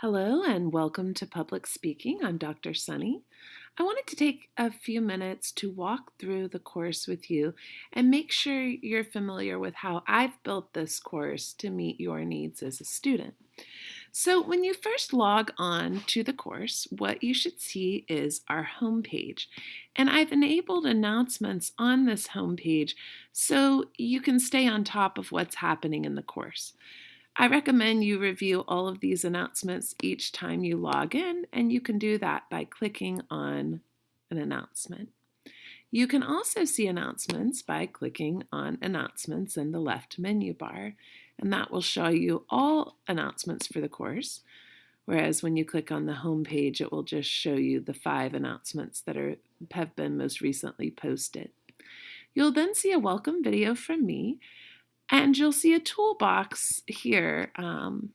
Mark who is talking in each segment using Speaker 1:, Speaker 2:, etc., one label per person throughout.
Speaker 1: Hello and welcome to Public Speaking. I'm Dr. Sunny. I wanted to take a few minutes to walk through the course with you and make sure you're familiar with how I've built this course to meet your needs as a student. So when you first log on to the course, what you should see is our homepage. And I've enabled announcements on this homepage so you can stay on top of what's happening in the course. I recommend you review all of these announcements each time you log in, and you can do that by clicking on an announcement. You can also see announcements by clicking on Announcements in the left menu bar, and that will show you all announcements for the course. Whereas when you click on the home page, it will just show you the five announcements that are, have been most recently posted. You'll then see a welcome video from me, and you'll see a toolbox here um,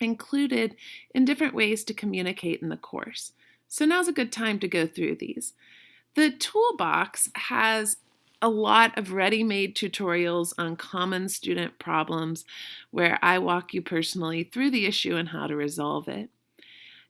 Speaker 1: included in different ways to communicate in the course. So now's a good time to go through these. The toolbox has a lot of ready-made tutorials on common student problems where I walk you personally through the issue and how to resolve it.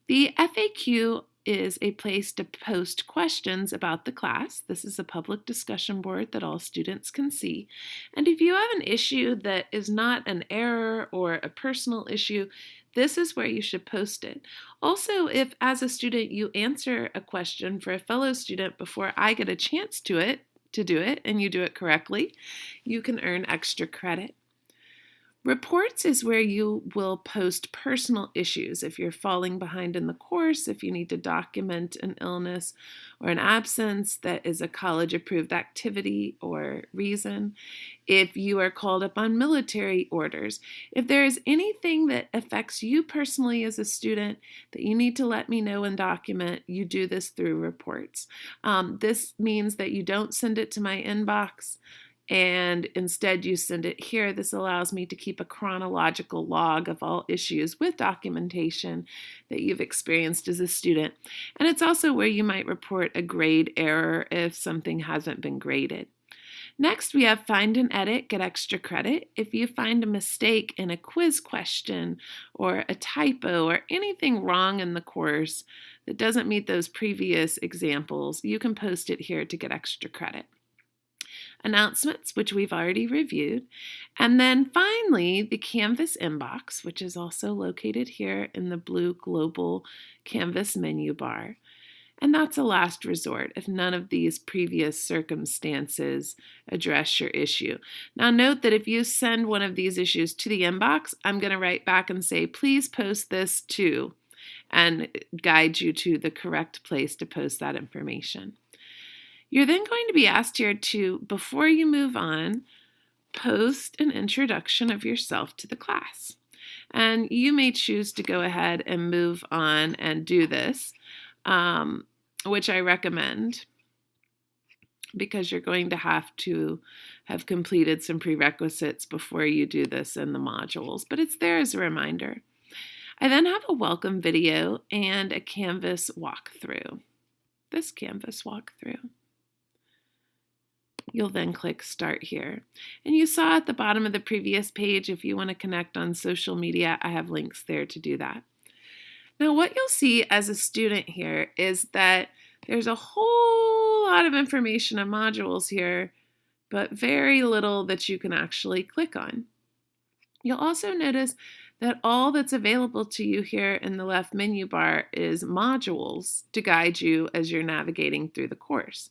Speaker 1: The FAQ is a place to post questions about the class. This is a public discussion board that all students can see. And if you have an issue that is not an error or a personal issue, this is where you should post it. Also, if as a student you answer a question for a fellow student before I get a chance to it, to do it, and you do it correctly, you can earn extra credit. Reports is where you will post personal issues if you're falling behind in the course, if you need to document an illness or an absence that is a college approved activity or reason, if you are called up on military orders, if there is anything that affects you personally as a student that you need to let me know and document, you do this through reports. Um, this means that you don't send it to my inbox and instead you send it here. This allows me to keep a chronological log of all issues with documentation that you've experienced as a student. And it's also where you might report a grade error if something hasn't been graded. Next, we have find and edit, get extra credit. If you find a mistake in a quiz question or a typo or anything wrong in the course that doesn't meet those previous examples, you can post it here to get extra credit announcements, which we've already reviewed, and then finally the Canvas inbox, which is also located here in the blue global Canvas menu bar. And that's a last resort if none of these previous circumstances address your issue. Now, note that if you send one of these issues to the inbox, I'm going to write back and say, please post this to, and guide you to the correct place to post that information. You're then going to be asked here to, before you move on, post an introduction of yourself to the class. And you may choose to go ahead and move on and do this, um, which I recommend because you're going to have to have completed some prerequisites before you do this in the modules, but it's there as a reminder. I then have a welcome video and a Canvas walkthrough, this Canvas walkthrough. You'll then click Start Here. And you saw at the bottom of the previous page, if you want to connect on social media, I have links there to do that. Now, what you'll see as a student here is that there's a whole lot of information and modules here, but very little that you can actually click on. You'll also notice that all that's available to you here in the left menu bar is modules to guide you as you're navigating through the course.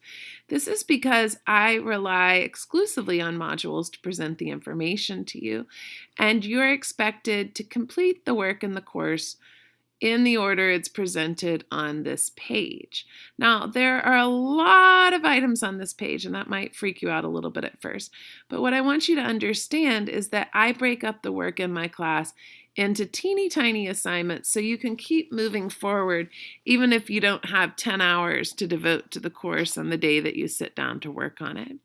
Speaker 1: This is because I rely exclusively on modules to present the information to you, and you're expected to complete the work in the course in the order it's presented on this page. Now, there are a lot of items on this page, and that might freak you out a little bit at first. But what I want you to understand is that I break up the work in my class into teeny tiny assignments so you can keep moving forward even if you don't have 10 hours to devote to the course on the day that you sit down to work on it.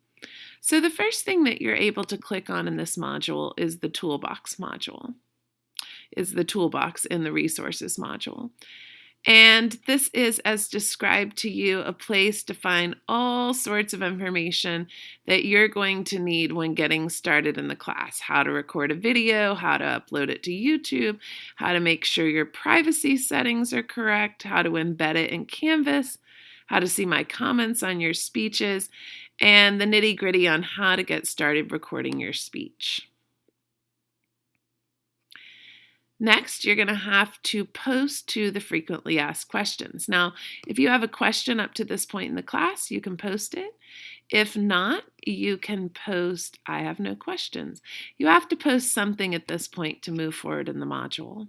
Speaker 1: So the first thing that you're able to click on in this module is the toolbox module is the toolbox in the resources module. And this is, as described to you, a place to find all sorts of information that you're going to need when getting started in the class. How to record a video, how to upload it to YouTube, how to make sure your privacy settings are correct, how to embed it in Canvas, how to see my comments on your speeches, and the nitty gritty on how to get started recording your speech. Next, you're going to have to post to the frequently asked questions. Now, if you have a question up to this point in the class, you can post it. If not, you can post, I have no questions. You have to post something at this point to move forward in the module.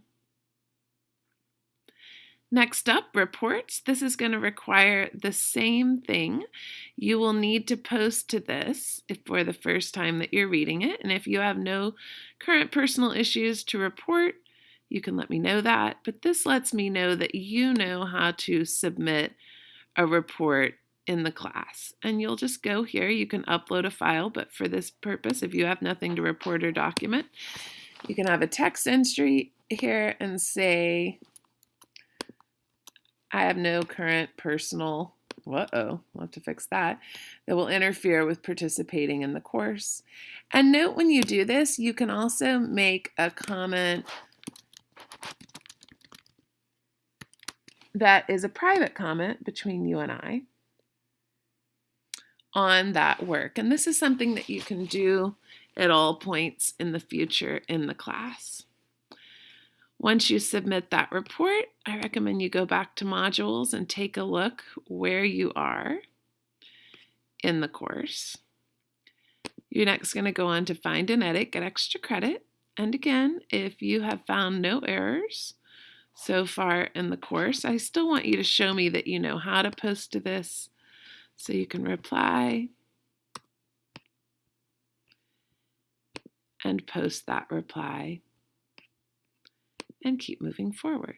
Speaker 1: Next up, reports. This is going to require the same thing. You will need to post to this for the first time that you're reading it. And if you have no current personal issues to report, you can let me know that. But this lets me know that you know how to submit a report in the class. And you'll just go here. You can upload a file, but for this purpose, if you have nothing to report or document, you can have a text entry here and say, I have no current personal, uh-oh, we'll have to fix that, that will interfere with participating in the course. And note when you do this, you can also make a comment that is a private comment between you and I on that work. And this is something that you can do at all points in the future in the class. Once you submit that report, I recommend you go back to modules and take a look where you are in the course. You're next going to go on to find and edit, get extra credit. And again, if you have found no errors, so far in the course. I still want you to show me that you know how to post to this so you can reply and post that reply and keep moving forward.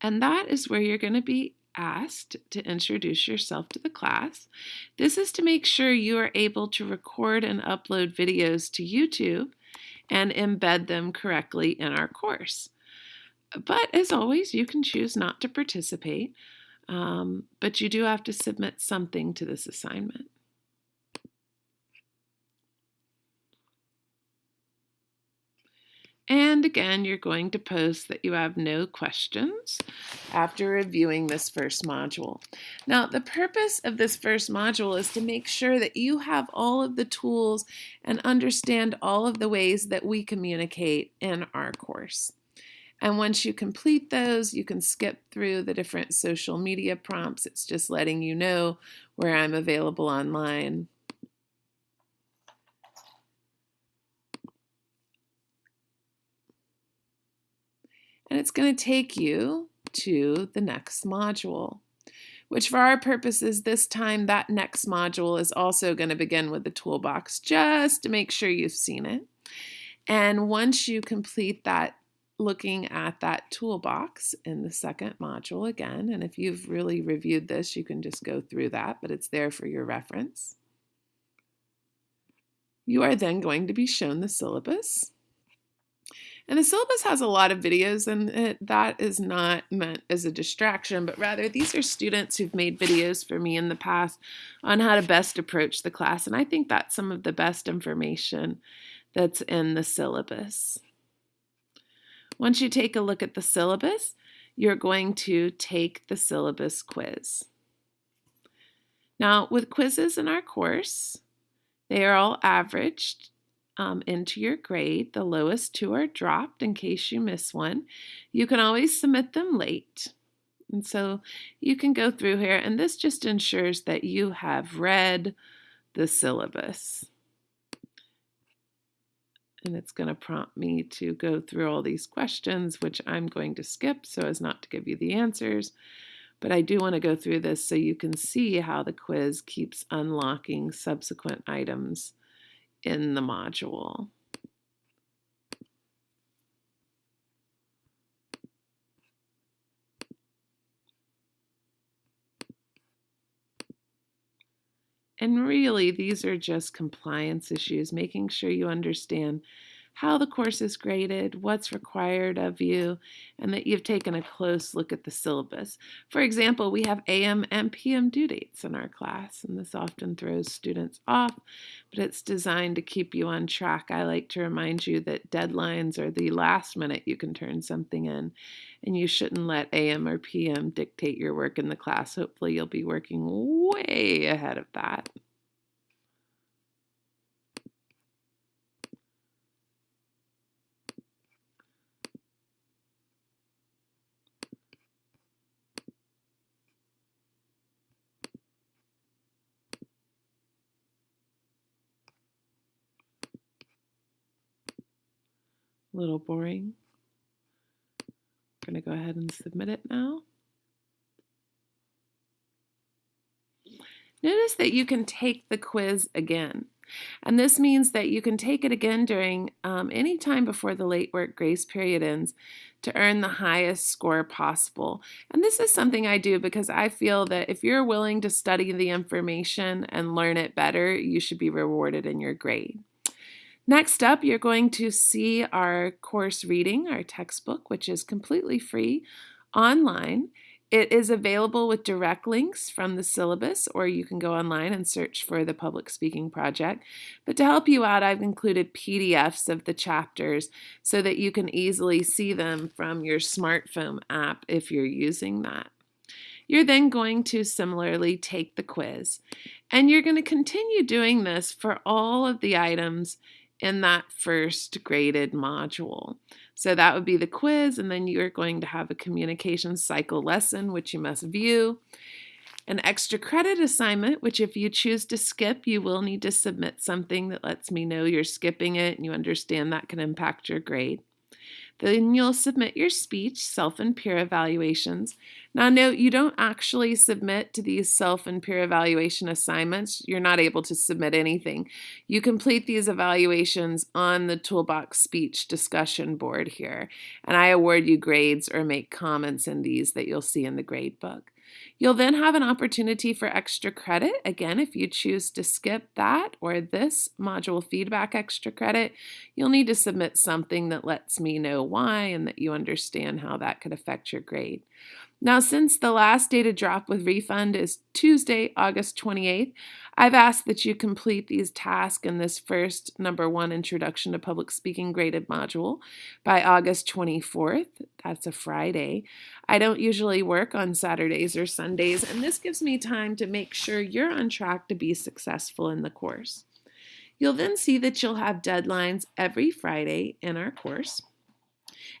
Speaker 1: And that is where you're going to be asked to introduce yourself to the class. This is to make sure you are able to record and upload videos to YouTube and embed them correctly in our course. But as always, you can choose not to participate, um, but you do have to submit something to this assignment. And again, you're going to post that you have no questions after reviewing this first module. Now, the purpose of this first module is to make sure that you have all of the tools and understand all of the ways that we communicate in our course. And once you complete those, you can skip through the different social media prompts. It's just letting you know where I'm available online and it's going to take you to the next module, which for our purposes this time, that next module is also going to begin with the toolbox just to make sure you've seen it. And once you complete that looking at that toolbox in the second module again, and if you've really reviewed this, you can just go through that, but it's there for your reference. You are then going to be shown the syllabus. And the syllabus has a lot of videos, and it, that is not meant as a distraction, but rather these are students who've made videos for me in the past on how to best approach the class. And I think that's some of the best information that's in the syllabus. Once you take a look at the syllabus, you're going to take the syllabus quiz. Now, with quizzes in our course, they are all averaged um, into your grade. The lowest two are dropped in case you miss one. You can always submit them late. And so you can go through here, and this just ensures that you have read the syllabus. And it's going to prompt me to go through all these questions, which I'm going to skip so as not to give you the answers. But I do want to go through this so you can see how the quiz keeps unlocking subsequent items in the module. And really, these are just compliance issues, making sure you understand how the course is graded, what's required of you, and that you've taken a close look at the syllabus. For example, we have AM and PM due dates in our class, and this often throws students off, but it's designed to keep you on track. I like to remind you that deadlines are the last minute you can turn something in, and you shouldn't let AM or PM dictate your work in the class. Hopefully, you'll be working way ahead of that. A little boring. I'm going to go ahead and submit it now. Notice that you can take the quiz again. And this means that you can take it again during um, any time before the late work grace period ends to earn the highest score possible. And this is something I do because I feel that if you're willing to study the information and learn it better, you should be rewarded in your grade. Next up, you're going to see our course reading, our textbook, which is completely free online. It is available with direct links from the syllabus, or you can go online and search for the Public Speaking Project. But to help you out, I've included PDFs of the chapters so that you can easily see them from your smartphone app if you're using that. You're then going to similarly take the quiz, and you're going to continue doing this for all of the items in that first graded module. So that would be the quiz, and then you're going to have a communication cycle lesson, which you must view. An extra credit assignment, which if you choose to skip, you will need to submit something that lets me know you're skipping it and you understand that can impact your grade. Then you'll submit your speech, self and peer evaluations. Now, note you don't actually submit to these self and peer evaluation assignments. You're not able to submit anything. You complete these evaluations on the Toolbox speech discussion board here, and I award you grades or make comments in these that you'll see in the grade book. You'll then have an opportunity for extra credit. Again, if you choose to skip that or this module feedback extra credit, you'll need to submit something that lets me know why and that you understand how that could affect your grade. Now, since the last day to drop with refund is Tuesday, August 28th, I've asked that you complete these tasks in this first number one introduction to public speaking graded module by August 24th. That's a Friday. I don't usually work on Saturdays or Sundays, and this gives me time to make sure you're on track to be successful in the course. You'll then see that you'll have deadlines every Friday in our course.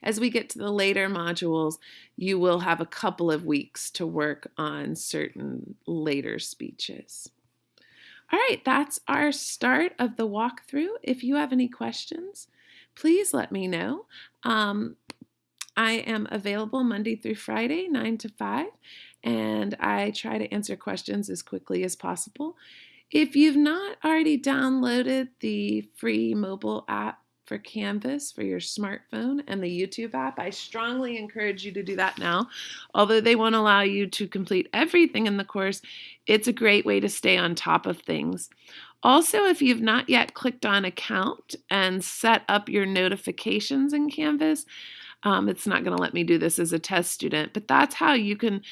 Speaker 1: As we get to the later modules, you will have a couple of weeks to work on certain later speeches. All right, that's our start of the walkthrough. If you have any questions, please let me know. Um, I am available Monday through Friday, 9 to 5, and I try to answer questions as quickly as possible. If you've not already downloaded the free mobile app for Canvas for your smartphone and the YouTube app. I strongly encourage you to do that now. Although they won't allow you to complete everything in the course, it's a great way to stay on top of things. Also, if you've not yet clicked on account and set up your notifications in Canvas, um, it's not going to let me do this as a test student, but that's how you can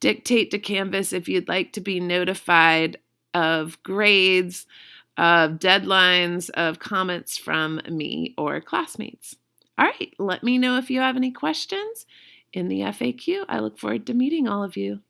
Speaker 1: dictate to Canvas if you'd like to be notified of grades, of deadlines, of comments from me or classmates. All right, let me know if you have any questions in the FAQ. I look forward to meeting all of you.